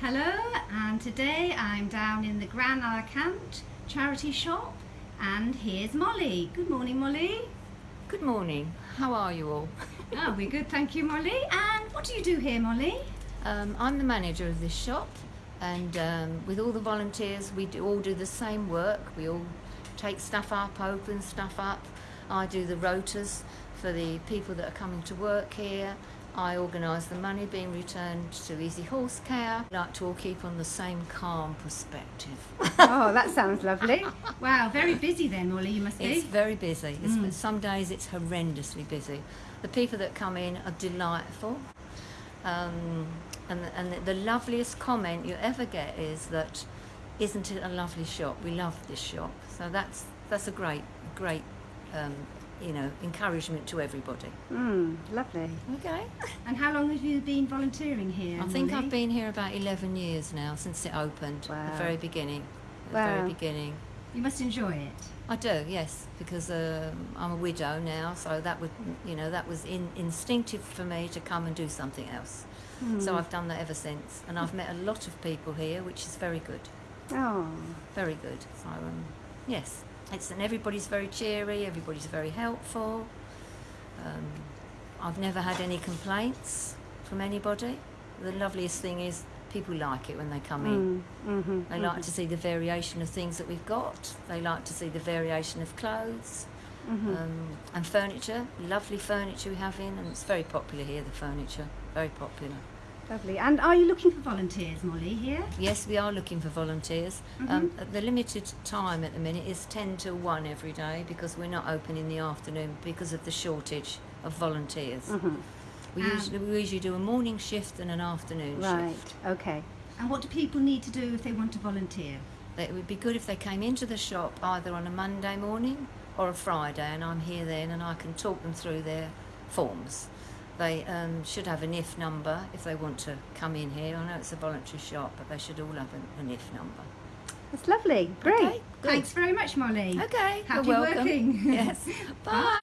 Hello, and today I'm down in the Gran Alacant charity shop, and here's Molly. Good morning, Molly. Good morning. How are you all? oh, we're good, thank you, Molly. And what do you do here, Molly? Um, I'm the manager of this shop, and um, with all the volunteers, we do, all do the same work. We all take stuff up, open stuff up. I do the rotas for the people that are coming to work here. I organise the money being returned to Easy Horse Care. I like to all keep on the same calm perspective. oh, that sounds lovely. Wow, very busy then, Molly, you must be. It's very busy. It's, mm. Some days it's horrendously busy. The people that come in are delightful. Um, and, and the, the loveliest comment you ever get is that, isn't it a lovely shop? We love this shop. So that's, that's a great, great um, you know, encouragement to everybody. Mm, lovely. Okay. And how long have you been volunteering here? I think I've been here about 11 years now since it opened, wow. the very beginning. The wow. very beginning. You must enjoy it. I do, yes, because um, I'm a widow now, so that would, you know, that was in, instinctive for me to come and do something else. Mm. So I've done that ever since, and I've met a lot of people here, which is very good. Oh, very good. So um, yes. It's, and everybody's very cheery, everybody's very helpful. Um, I've never had any complaints from anybody. The loveliest thing is people like it when they come in. Mm, mm-hmm, they like mm-hmm. to see the variation of things that we've got. They like to see the variation of clothes mm-hmm. um, and furniture. Lovely furniture we have in, and it's very popular here. The furniture, very popular. Lovely. And are you looking for volunteers, Molly, here? Yes, we are looking for volunteers. Mm-hmm. Um, the limited time at the minute is 10 to 1 every day because we're not open in the afternoon because of the shortage of volunteers. Mm-hmm. We, um, usually, we usually do a morning shift and an afternoon right. shift. Right, okay. And what do people need to do if they want to volunteer? It would be good if they came into the shop either on a Monday morning or a Friday and I'm here then and I can talk them through their forms. They um, should have an IF number if they want to come in here. I know it's a voluntary shop, but they should all have an, an IF number. That's lovely. Great. Okay, Thanks very much, Molly. Okay. Happy working. yes. Bye.